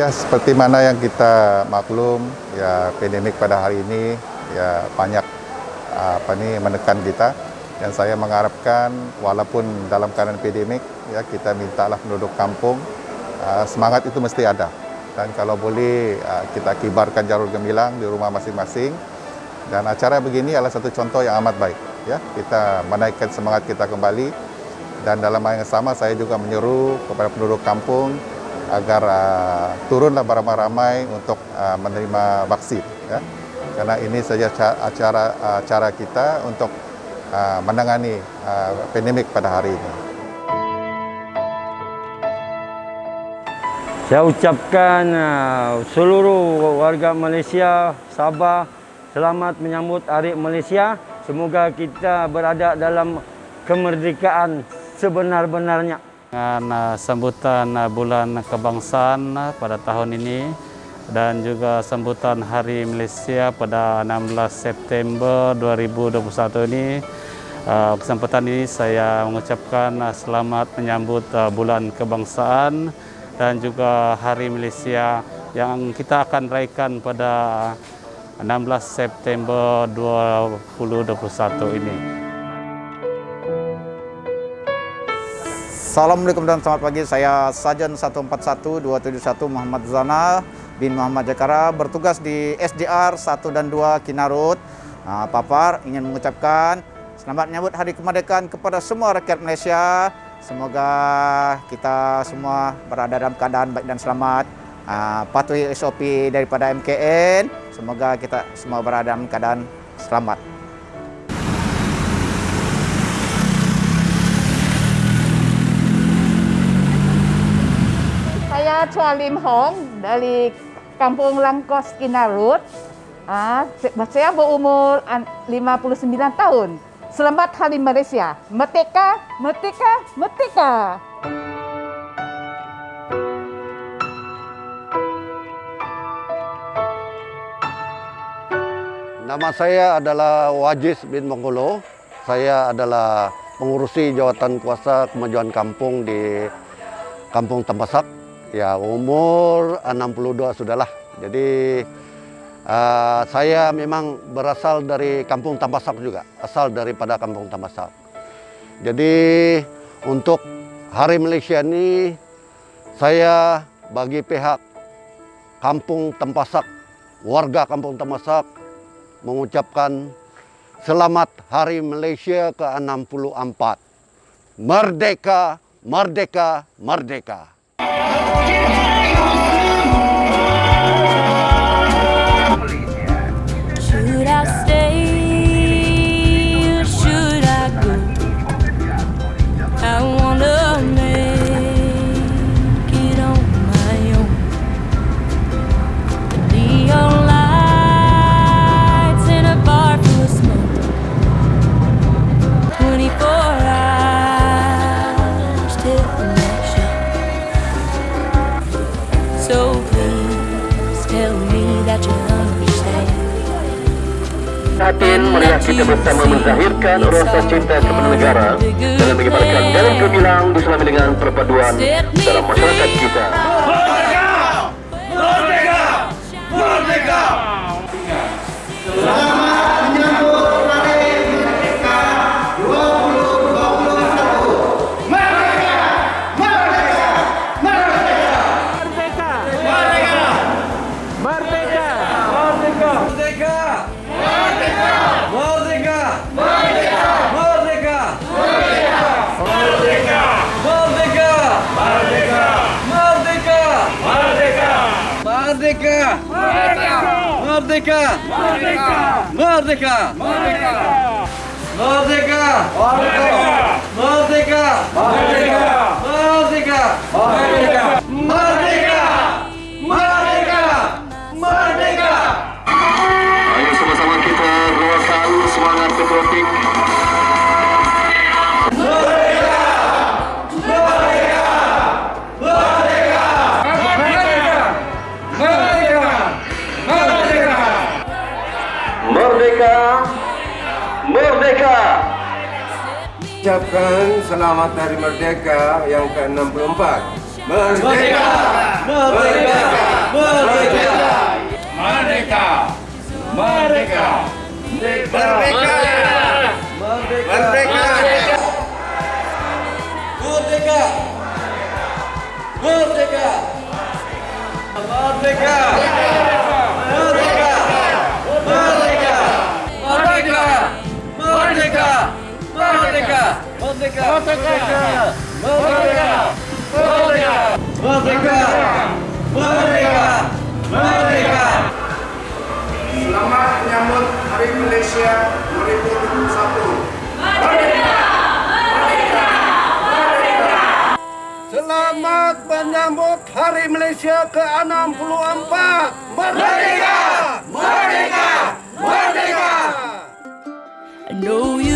Ya, seperti mana yang kita maklum, ya pandemik pada hari ini ya banyak apa nih menekan kita. Dan saya mengharapkan walaupun dalam keadaan pandemik, ya kita mintalah penduduk kampung uh, semangat itu mesti ada. Dan kalau boleh uh, kita kibarkan jarur gemilang di rumah masing-masing. Dan acara begini adalah satu contoh yang amat baik. Ya, kita menaikkan semangat kita kembali. Dan dalam hal yang sama saya juga menyeru kepada penduduk kampung agar uh, turunlah beramai-ramai untuk uh, menerima vaksin ya. Karena ini saja cara uh, cara kita untuk uh, menangani uh, pandemik pada hari ini. Saya ucapkan uh, seluruh warga Malaysia, Sabah, selamat menyambut Hari Malaysia. Semoga kita berada dalam kemerdekaan sebenar-benarnya. Dengan uh, sambutan uh, bulan kebangsaan uh, pada tahun ini dan juga sambutan Hari Malaysia pada 16 September 2021 ini kesempatan ini saya mengucapkan selamat menyambut bulan kebangsaan dan juga Hari Malaysia yang kita akan raikan pada 16 September 2021 ini. Assalamualaikum dan selamat pagi. Saya Sajan 141271 Muhammad Zana bin Muhammad Jakara bertugas di SDR 1 dan 2 Kinarut. Nah, Papar ingin mengucapkan selamat menyambut Hari Kemerdekaan kepada semua rakyat Malaysia. Semoga kita semua berada dalam keadaan baik dan selamat. Uh, patuhi SOP daripada MKN. Semoga kita semua berada dalam keadaan selamat. Chua Lim Hong dari Kampung Langkos Kinarut. Ah, saya berumur 59 tahun. Selamat Hari Malaysia. Merdeka, merdeka, merdeka. Nama saya adalah Wajis bin Mongolo. Saya adalah pengurusi jawatan kuasa kemajuan kampung di Kampung Tampasak. Ya, umur 62 sudahlah. Jadi uh, saya memang berasal dari Kampung Tambasak juga, asal daripada Kampung Tambasak. Jadi untuk Hari Malaysia ini saya bagi pihak Kampung Tampasak, warga Kampung Tampasak mengucapkan selamat Hari Malaysia ke-64. Merdeka, merdeka, merdeka. Should I stay? Hatin melihat kita bersama menzahirkan rasa cinta kepada negara dengan mengibarkan dalam gemilang bersama dengan perpaduan dalam masyarakat kita. Mardeka! Mardeka! Mardeka! Mardeka! Mardeka! Mardeka! Mardeka! Mardeka! Mardeka! Merdeka! Merdeka! Ucapkan selamat Hari Merdeka yang ke-64. Merdeka! Merdeka! Merdeka! Merdeka! Merdeka! Merdeka! Merdeka! Merdeka! Merdeka! Merdeka! Merdeka! Merdeka! Merdeka! Merdeka! Merdeka! Merdeka! Merdeka! Merdeka! Selamat menyambut Hari Malaysia 2021. Merdeka! Merdeka! Merdeka! Selamat menyambut Hari Malaysia ke-64. Merdeka! Merdeka! Merdeka! I know you